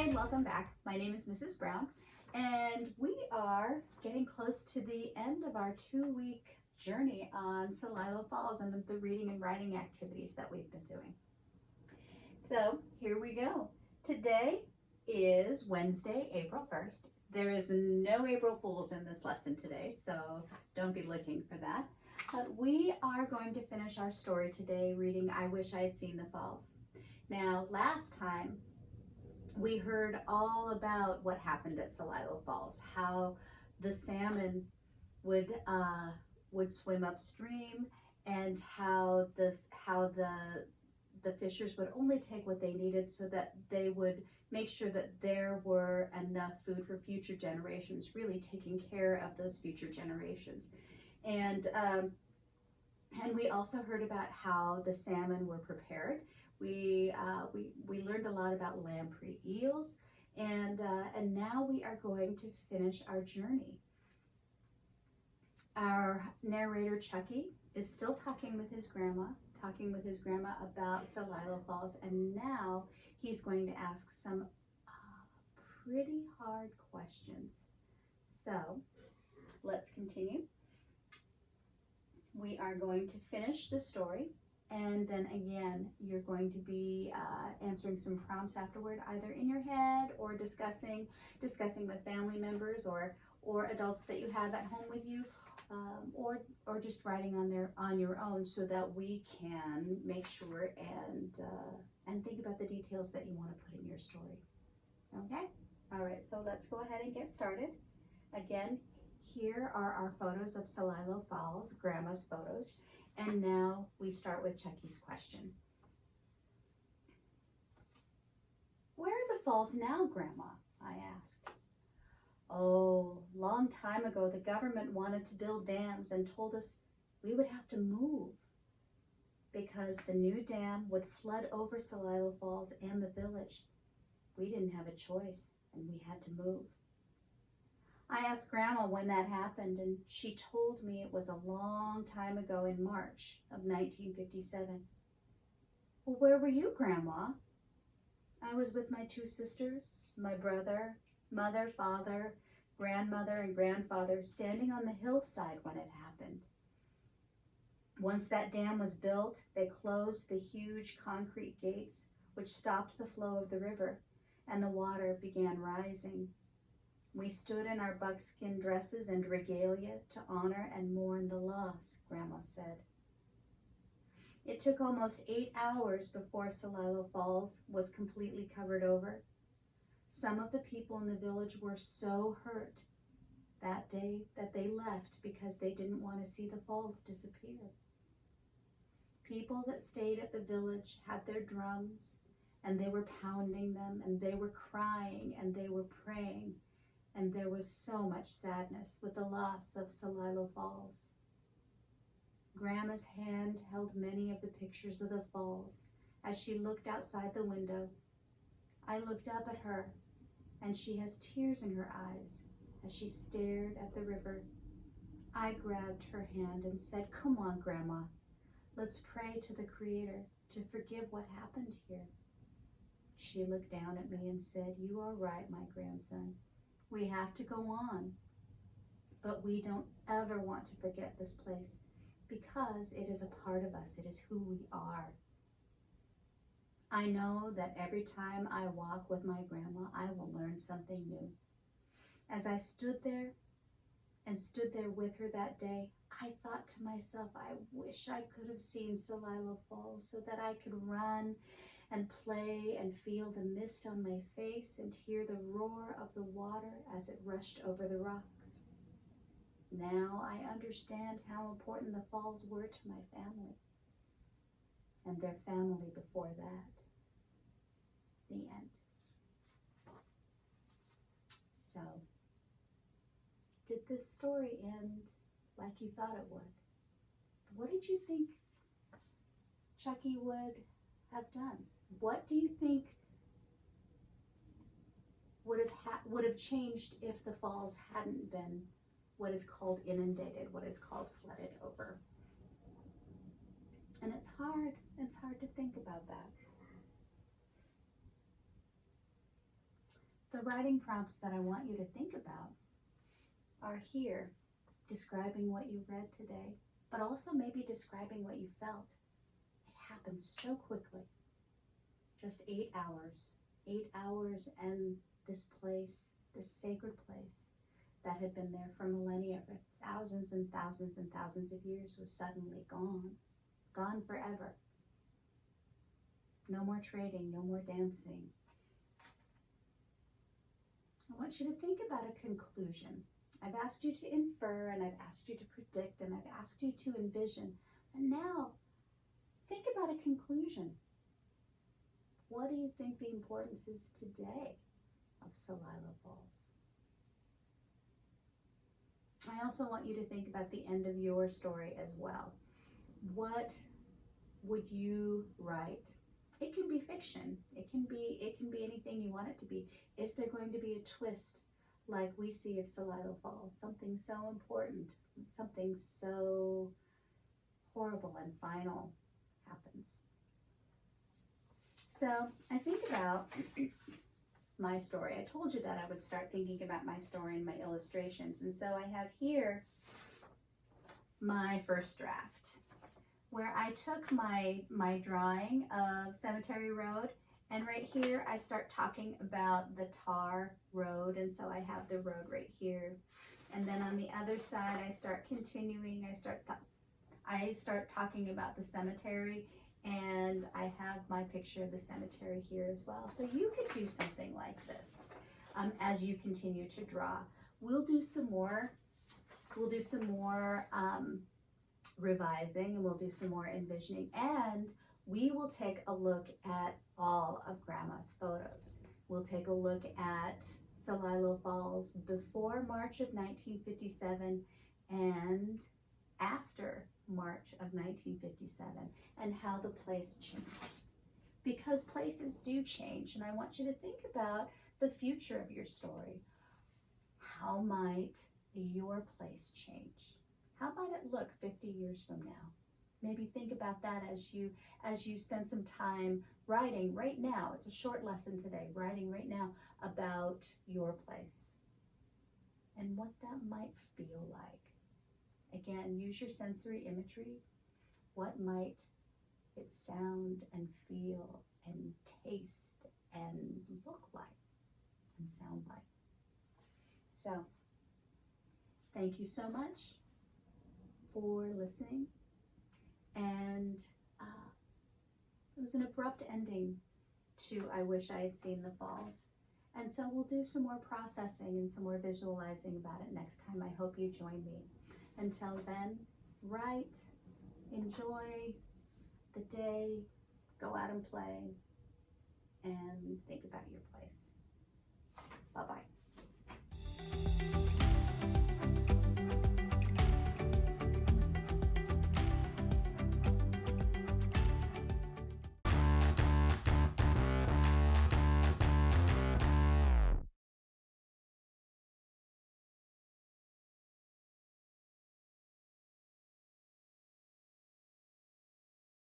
Hi and welcome back. My name is Mrs. Brown and we are getting close to the end of our two-week journey on Celilo Falls and the reading and writing activities that we've been doing. So here we go. Today is Wednesday, April 1st. There is no April Fools in this lesson today, so don't be looking for that. But we are going to finish our story today reading I Wish I Had Seen the Falls. Now, last time we heard all about what happened at Celilo Falls, how the salmon would uh, would swim upstream, and how this how the the fishers would only take what they needed so that they would make sure that there were enough food for future generations, really taking care of those future generations. And um, and we also heard about how the salmon were prepared we, uh, we, we learned a lot about lamprey eels and, uh, and now we are going to finish our journey. Our narrator Chucky is still talking with his grandma, talking with his grandma about Celilo Falls and now he's going to ask some uh, pretty hard questions. So let's continue. We are going to finish the story and then again, you're going to be uh, answering some prompts afterward, either in your head or discussing discussing with family members or or adults that you have at home with you, um, or or just writing on their on your own, so that we can make sure and uh, and think about the details that you want to put in your story. Okay. All right. So let's go ahead and get started. Again, here are our photos of Celilo Falls, Grandma's photos. And now we start with Chucky's question. Where are the falls now, Grandma? I asked. Oh, long time ago, the government wanted to build dams and told us we would have to move because the new dam would flood over Celilo Falls and the village. We didn't have a choice and we had to move. I asked Grandma when that happened, and she told me it was a long time ago in March of 1957. Well, where were you, Grandma? I was with my two sisters, my brother, mother, father, grandmother, and grandfather standing on the hillside when it happened. Once that dam was built, they closed the huge concrete gates, which stopped the flow of the river, and the water began rising. We stood in our buckskin dresses and regalia to honor and mourn the loss, Grandma said. It took almost eight hours before Celilo Falls was completely covered over. Some of the people in the village were so hurt that day that they left because they didn't want to see the falls disappear. People that stayed at the village had their drums and they were pounding them and they were crying and they were praying and there was so much sadness with the loss of Celilo Falls. Grandma's hand held many of the pictures of the falls as she looked outside the window. I looked up at her, and she has tears in her eyes as she stared at the river. I grabbed her hand and said, come on, Grandma, let's pray to the Creator to forgive what happened here. She looked down at me and said, you are right, my grandson. We have to go on. But we don't ever want to forget this place because it is a part of us. It is who we are. I know that every time I walk with my grandma, I will learn something new. As I stood there and stood there with her that day, I thought to myself, I wish I could have seen Celilo Falls so that I could run and play and feel the mist on my face and hear the roar of the water as it rushed over the rocks. Now I understand how important the falls were to my family and their family before that. The end. So, did this story end like you thought it would? What did you think Chucky would have done? What do you think would have would have changed if the falls hadn't been what is called inundated, what is called flooded over? And it's hard, it's hard to think about that. The writing prompts that I want you to think about are here, describing what you read today, but also maybe describing what you felt. It happened so quickly. Just eight hours. Eight hours and this place, this sacred place that had been there for millennia, for thousands and thousands and thousands of years, was suddenly gone. Gone forever. No more trading, no more dancing. I want you to think about a conclusion. I've asked you to infer and I've asked you to predict and I've asked you to envision. And now, think about a conclusion. What do you think the importance is today of Celilo Falls? I also want you to think about the end of your story as well. What would you write? It can be fiction. It can be it can be anything you want it to be. Is there going to be a twist like we see of Celilo Falls? Something so important, something so horrible and final happens. So I think about my story. I told you that I would start thinking about my story and my illustrations. And so I have here my first draft where I took my, my drawing of Cemetery Road and right here I start talking about the tar road and so I have the road right here. And then on the other side I start continuing, I start I start talking about the cemetery and I have my picture of the cemetery here as well. So you could do something like this um, as you continue to draw. We'll do some more, we'll do some more um, revising and we'll do some more envisioning and we will take a look at all of grandma's photos. We'll take a look at Celilo Falls before March of 1957 and after March of 1957 and how the place changed. Because places do change, and I want you to think about the future of your story. How might your place change? How might it look 50 years from now? Maybe think about that as you as you spend some time writing right now. It's a short lesson today, writing right now about your place and what that might feel like. Again, use your sensory imagery. What might it sound and feel and taste and look like and sound like? So, thank you so much for listening. And uh, it was an abrupt ending to I Wish I Had Seen the Falls. And so we'll do some more processing and some more visualizing about it next time. I hope you join me. Until then, write, enjoy the day, go out and play, and think about your place. Bye-bye.